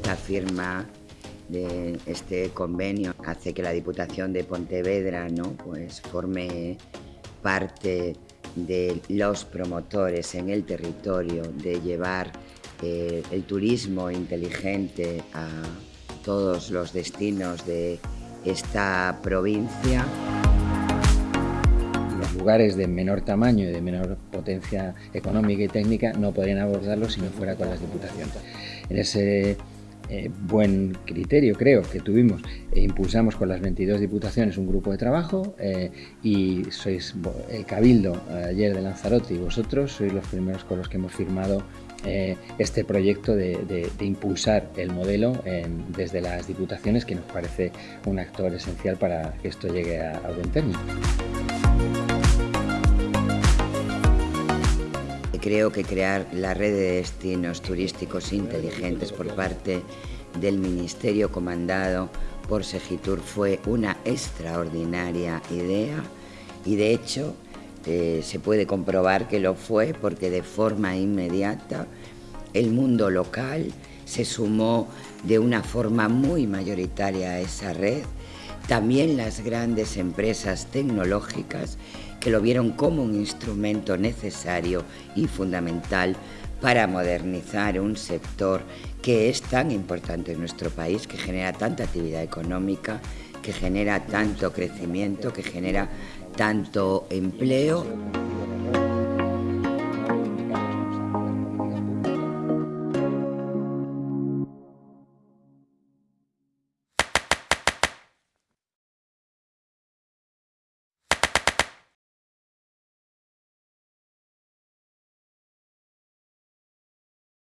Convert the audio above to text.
esta firma de este convenio hace que la Diputación de Pontevedra ¿no? pues forme parte de los promotores en el territorio de llevar eh, el turismo inteligente a todos los destinos de esta provincia. Los lugares de menor tamaño y de menor potencia económica y técnica no podrían abordarlo si no fuera con las diputaciones. En ese eh, buen criterio, creo, que tuvimos e impulsamos con las 22 diputaciones un grupo de trabajo eh, y sois el Cabildo ayer de Lanzarote y vosotros sois los primeros con los que hemos firmado este proyecto de, impulsar el modelo desde las diputaciones que nos parece un actor esencial para que esto llegue a, a buen término. Creo que crear la red de destinos turísticos inteligentes por parte del Ministerio comandado por Segitur fue una extraordinaria idea y de hecho eh, se puede comprobar que lo fue porque de forma inmediata el mundo local se sumó de una forma muy mayoritaria a esa red, también las grandes empresas tecnológicas que lo vieron como un instrumento necesario y fundamental para modernizar un sector que es tan importante en nuestro país, que genera tanta actividad económica, que genera tanto crecimiento, que genera tanto empleo.